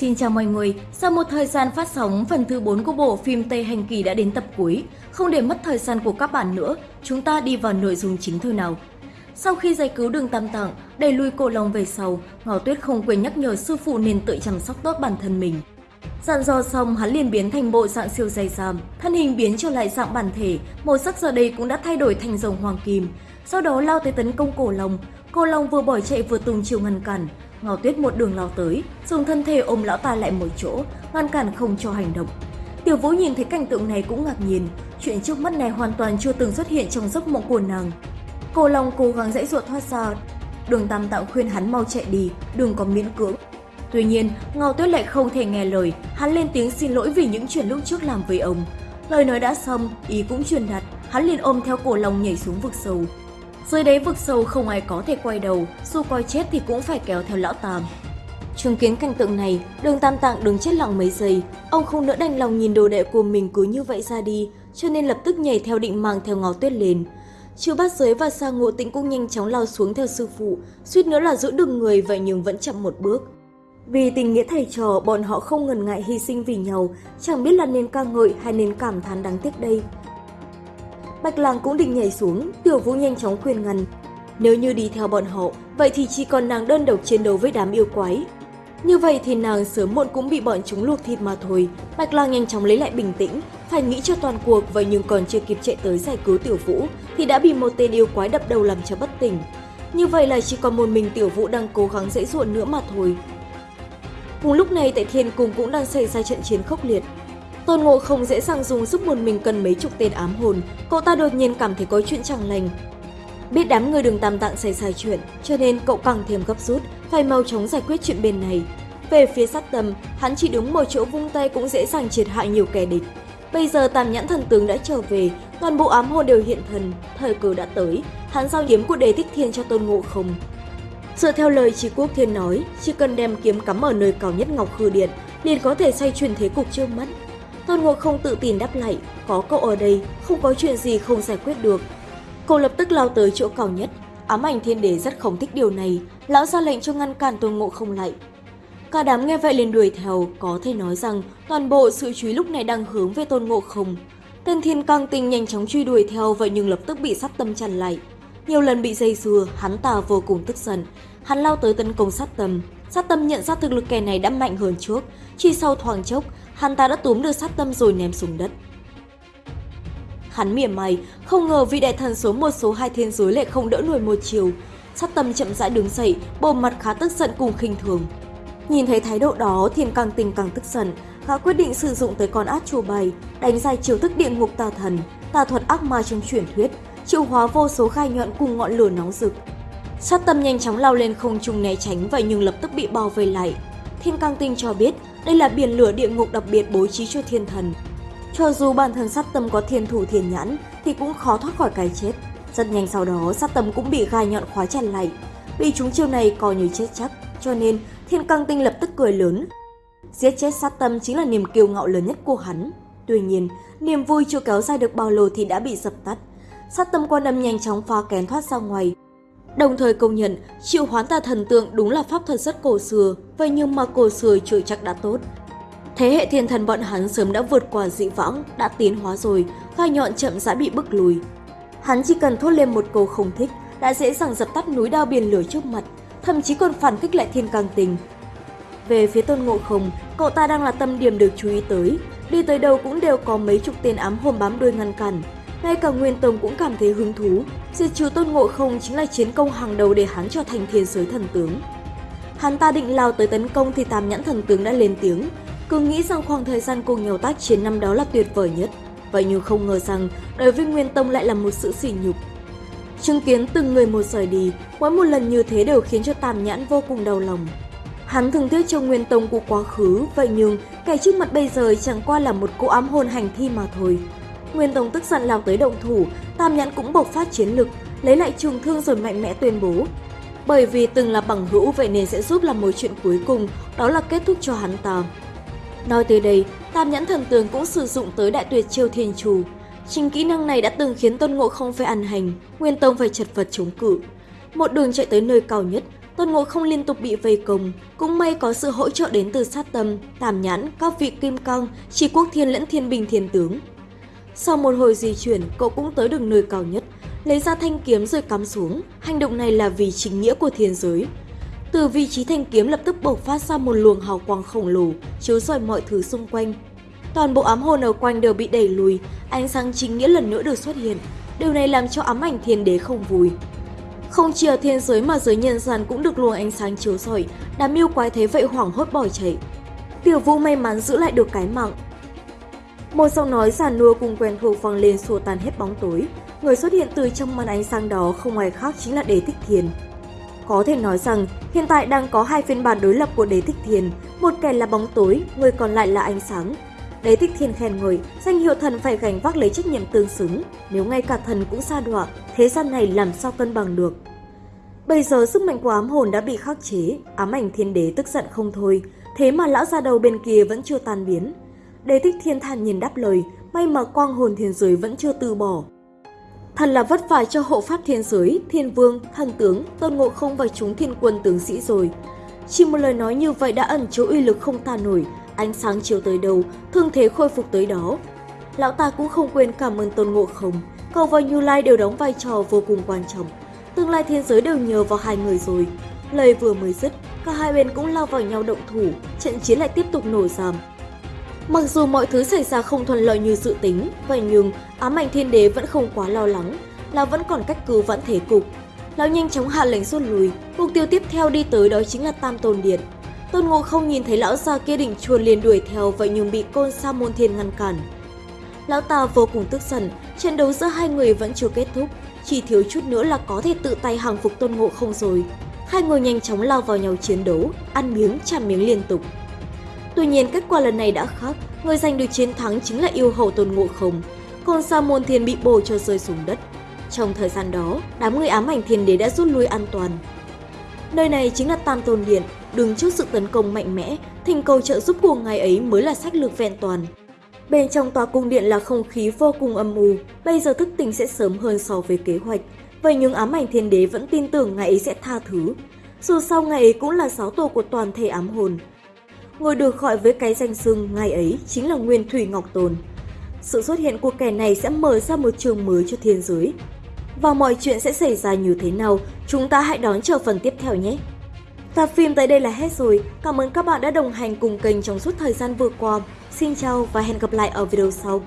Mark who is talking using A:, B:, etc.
A: Xin chào mọi người, sau một thời gian phát sóng, phần thứ 4 của bộ phim Tây Hành Kỳ đã đến tập cuối. Không để mất thời gian của các bạn nữa, chúng ta đi vào nội dung chính thôi nào. Sau khi giải cứu đường Tam Tạng, đẩy lui cổ long về sau, Ngọ Tuyết không quên nhắc nhở sư phụ nên tự chăm sóc tốt bản thân mình. Dặn dò xong, hắn liền biến thành bộ dạng siêu dày giam, thân hình biến trở lại dạng bản thể, màu sắc giờ đây cũng đã thay đổi thành rồng hoàng kim. Sau đó lao tới tấn công cổ long, cổ long vừa bỏ chạy vừa tung chiều ngăn cản, Ngao Tuyết một đường lao tới, dùng thân thể ôm lão ta lại một chỗ, ngăn cản không cho hành động. Tiểu Vũ nhìn thấy cảnh tượng này cũng ngạc nhiên, chuyện trước mắt này hoàn toàn chưa từng xuất hiện trong giấc mộng của nàng. cổ Long cố gắng dãy ruột thoát ra, đường Tam Tạo khuyên hắn mau chạy đi, đừng có miễn cưỡng. Tuy nhiên, Ngao Tuyết lại không thể nghe lời, hắn lên tiếng xin lỗi vì những chuyện lúc trước làm với ông. Lời nói đã xong, ý cũng truyền đạt, hắn liền ôm theo cổ Long nhảy xuống vực sâu. Dưới đáy vực sâu không ai có thể quay đầu, dù coi chết thì cũng phải kéo theo lão Tam. Chứng kiến cảnh tượng này, đường Tam Tạng đứng chết lặng mấy giây, ông không nỡ đành lòng nhìn đồ đệ của mình cứ như vậy ra đi, cho nên lập tức nhảy theo định mang theo ngó tuyết lên. Chư bát giới và sa ngộ tĩnh cũng nhanh chóng lao xuống theo sư phụ, suýt nữa là giữ được người vậy nhưng vẫn chậm một bước. Vì tình nghĩa thầy trò, bọn họ không ngần ngại hy sinh vì nhau, chẳng biết là nên ca ngợi hay nên cảm thán đáng tiếc đây. Bạch Lang cũng định nhảy xuống, Tiểu Vũ nhanh chóng khuyên ngăn. Nếu như đi theo bọn họ, vậy thì chỉ còn nàng đơn độc chiến đấu với đám yêu quái. Như vậy thì nàng sớm muộn cũng bị bọn chúng luộc thịt mà thôi. Bạch Lang nhanh chóng lấy lại bình tĩnh, phải nghĩ cho toàn cuộc vậy nhưng còn chưa kịp chạy tới giải cứu Tiểu Vũ thì đã bị một tên yêu quái đập đầu làm cho bất tỉnh. Như vậy là chỉ còn một mình Tiểu Vũ đang cố gắng dễ dụa nữa mà thôi. Cùng lúc này tại Thiên Cung cũng đang xảy ra trận chiến khốc liệt. Tôn Ngộ không dễ dàng dùng giúp một mình cần mấy chục tên ám hồn, cậu ta đột nhiên cảm thấy có chuyện chẳng lành. Biết đám người đường tam tạng xảy ra chuyện, cho nên cậu càng thêm gấp rút, phải mau chóng giải quyết chuyện bên này. Về phía sát tâm, hắn chỉ đứng một chỗ vung tay cũng dễ dàng triệt hại nhiều kẻ địch. Bây giờ tam nhãn thần tướng đã trở về, toàn bộ ám hồn đều hiện thần, thời cơ đã tới, hắn giao kiếm của đề tích thiên cho tôn ngộ không. Dựa theo lời Trí Quốc Thiên nói, chỉ cần đem kiếm cắm ở nơi cao nhất Ngọc Khư Điện, liền có thể xoay chuyển thế cục trước mắt. Tôn Ngộ không tự tin đáp lại, có cậu ở đây, không có chuyện gì không giải quyết được. Cậu lập tức lao tới chỗ cao nhất, ám ảnh thiên đế rất không thích điều này, lão ra lệnh cho ngăn cản Tôn Ngộ không lại. Cả đám nghe vậy liền đuổi theo, có thể nói rằng toàn bộ sự chú ý lúc này đang hướng về Tôn Ngộ không. Tên thiên căng tinh nhanh chóng truy đuổi theo vậy nhưng lập tức bị sát tâm chặn lại. Nhiều lần bị dây dưa, hắn ta vô cùng tức giận. Hắn lao tới tấn công sát tâm. Sát tâm nhận ra thực lực kẻ này đã mạnh hơn trước. Chỉ sau thoáng chốc, hắn ta đã túm được sát tâm rồi ném xuống đất. Hắn mỉa mày, không ngờ vị đại thần số một số hai thiên giới lại không đỡ nổi một chiều. Sát tâm chậm rãi đứng dậy, bộ mặt khá tức giận cùng khinh thường. Nhìn thấy thái độ đó, thiên càng tình càng tức giận, gã quyết định sử dụng tới con át chùa bày, đánh dài chiều thức địa ngục tà thần, tà thuật ác ma trong truyền thuyết, triệu hóa vô số gai nhọn cùng ngọn lửa nóng rực. Sát tâm nhanh chóng lao lên không trung né tránh vậy nhưng lập tức bị bao vây lại. Thiên Cang Tinh cho biết đây là biển lửa địa ngục đặc biệt bố trí cho thiên thần. Cho dù bản thân sát tâm có thiên thủ thiên nhãn thì cũng khó thoát khỏi cái chết. Rất nhanh sau đó sát tâm cũng bị gai nhọn khóa chặt lại. vì chúng chiêu này coi như chết chắc, cho nên Thiên Cang Tinh lập tức cười lớn. Giết chết sát tâm chính là niềm kiêu ngạo lớn nhất của hắn. Tuy nhiên, niềm vui chưa kéo dài được bao lâu thì đã bị dập tắt. Sát tâm quan âm nhanh chóng phá kén thoát ra ngoài. Đồng thời công nhận, triệu hoán tà thần tượng đúng là pháp thuật rất cổ xưa, vậy nhưng mà cổ xưa chưa chắc đã tốt. Thế hệ thiên thần bọn hắn sớm đã vượt qua dị vãng, đã tiến hóa rồi, gai nhọn chậm rãi bị bức lùi. Hắn chỉ cần thốt lên một câu không thích, đã dễ dàng dập tắt núi đao biển lửa trước mặt, thậm chí còn phản kích lại thiên càng tình. Về phía tôn ngộ không, cậu ta đang là tâm điểm được chú ý tới, đi tới đâu cũng đều có mấy chục tên ám hồn bám đuôi ngăn cản. Ngay cả Nguyên Tông cũng cảm thấy hứng thú, diệt trừ tôn ngộ không chính là chiến công hàng đầu để hắn trở thành thiên giới thần tướng. Hắn ta định lao tới tấn công thì tam nhãn thần tướng đã lên tiếng, cứ nghĩ rằng khoảng thời gian cùng nhau tác chiến năm đó là tuyệt vời nhất. Vậy nhưng không ngờ rằng đối với Nguyên Tông lại là một sự sỉ nhục. Chứng kiến từng người một rời đi, mỗi một lần như thế đều khiến cho Tam Nhãn vô cùng đau lòng. Hắn thường tiếc cho Nguyên Tông của quá khứ, vậy nhưng kẻ trước mặt bây giờ chẳng qua là một cô ám hồn hành thi mà thôi. Nguyên Tông tức giận lao tới động thủ, Tam Nhãn cũng bộc phát chiến lực, lấy lại trường thương rồi mạnh mẽ tuyên bố. Bởi vì từng là bằng hữu vậy nên sẽ giúp làm một chuyện cuối cùng, đó là kết thúc cho hắn ta. Nói tới đây, Tam Nhãn Thần Tường cũng sử dụng tới đại tuyệt chiêu thiên chủ. Chính kỹ năng này đã từng khiến Tôn Ngộ không phải ăn hành, Nguyên Tông phải chật vật chống cự. Một đường chạy tới nơi cao nhất, Tôn Ngộ không liên tục bị vây công, cũng may có sự hỗ trợ đến từ sát tâm, tàm nhãn, các vị kim cang, trì quốc thiên lẫn thiên bình thiên tướng. Sau một hồi di chuyển, cậu cũng tới được nơi cao nhất, lấy ra thanh kiếm rồi cắm xuống. Hành động này là vì chính nghĩa của thiên giới. Từ vị trí thanh kiếm lập tức bộc phát ra một luồng hào quang khổng lồ, chiếu rọi mọi thứ xung quanh. Toàn bộ ám hồn ở quanh đều bị đẩy lùi, ánh sáng chính nghĩa lần nữa được xuất hiện. Điều này làm cho ám ảnh thiên đế không vui. Không chỉ ở thiên giới mà giới nhân gian cũng được luồng ánh sáng chiếu rọi, đám yêu quái thế vậy hoảng hốt bỏ chạy. Tiểu vũ may mắn giữ lại được cái mạng. Một giọng nói giàn nua cùng quen thuộc vang lên xua tan hết bóng tối. Người xuất hiện từ trong màn ánh sáng đó không ai khác chính là Đế Thích Thiền. Có thể nói rằng, hiện tại đang có hai phiên bản đối lập của Đế Thích Thiền, một kẻ là bóng tối, người còn lại là ánh sáng. Đế Thích Thiên khen ngợi, danh hiệu thần phải gánh vác lấy trách nhiệm tương xứng, nếu ngay cả thần cũng xa đọa, thế gian này làm sao cân bằng được. Bây giờ sức mạnh của ám hồn đã bị khắc chế, ám ảnh thiên đế tức giận không thôi, thế mà lão già đầu bên kia vẫn chưa tan biến. Đế Thích Thiên thản nhìn đáp lời, may mà quang hồn thiên giới vẫn chưa từ bỏ. Thật là vất vả cho hộ pháp thiên giới, thiên vương, thần tướng, tôn ngộ không và chúng thiên quân tướng sĩ rồi. Chỉ một lời nói như vậy đã ẩn chứa uy lực không tàn nổi, ánh sáng chiếu tới đâu, thương thế khôi phục tới đó. Lão ta cũng không quên cảm ơn tôn ngộ không, cầu và Như Lai đều đóng vai trò vô cùng quan trọng. Tương lai thiên giới đều nhờ vào hai người rồi. Lời vừa mới dứt, cả hai bên cũng lao vào nhau động thủ, trận chiến lại tiếp tục nổ giảm. Mặc dù mọi thứ xảy ra không thuận lợi như dự tính, vậy nhưng ám ảnh thiên đế vẫn không quá lo lắng, lão vẫn còn cách cứu vãn thế cục. Lão nhanh chóng hạ lệnh rút lui, mục tiêu tiếp theo đi tới đó chính là Tam Tôn Điện. Tôn Ngộ không nhìn thấy lão già kia định chuồn liền đuổi theo vậy nhưng bị côn sa môn thiên ngăn cản. Lão ta vô cùng tức giận, trận đấu giữa hai người vẫn chưa kết thúc, chỉ thiếu chút nữa là có thể tự tay hàng phục Tôn Ngộ không rồi. Hai người nhanh chóng lao vào nhau chiến đấu, ăn miếng chạm miếng liên tục. Tuy nhiên kết quả lần này đã khác, người giành được chiến thắng chính là yêu hầu Tôn Ngộ không. Còn Sa môn thiên bị bổ cho rơi xuống đất. Trong thời gian đó, đám người ám ảnh thiên đế đã rút lui an toàn. Nơi này chính là Tam Tôn Điện, đứng trước sự tấn công mạnh mẽ, thỉnh cầu trợ giúp của ngài ấy mới là sách lược vẹn toàn. Bên trong tòa cung điện là không khí vô cùng âm u, bây giờ thức tỉnh sẽ sớm hơn so với kế hoạch. Vậy nhưng ám ảnh thiên đế vẫn tin tưởng ngài ấy sẽ tha thứ. Dù sao ngài ấy cũng là giáo tổ của toàn thể ám hồn. Người được gọi với cái danh xưng ngày ấy chính là Nguyên Thủy Ngọc Tồn. Sự xuất hiện của kẻ này sẽ mở ra một trường mới cho thiên giới. Và mọi chuyện sẽ xảy ra như thế nào, chúng ta hãy đón chờ phần tiếp theo nhé! Tập phim tới đây là hết rồi. Cảm ơn các bạn đã đồng hành cùng kênh trong suốt thời gian vừa qua. Xin chào và hẹn gặp lại ở video sau.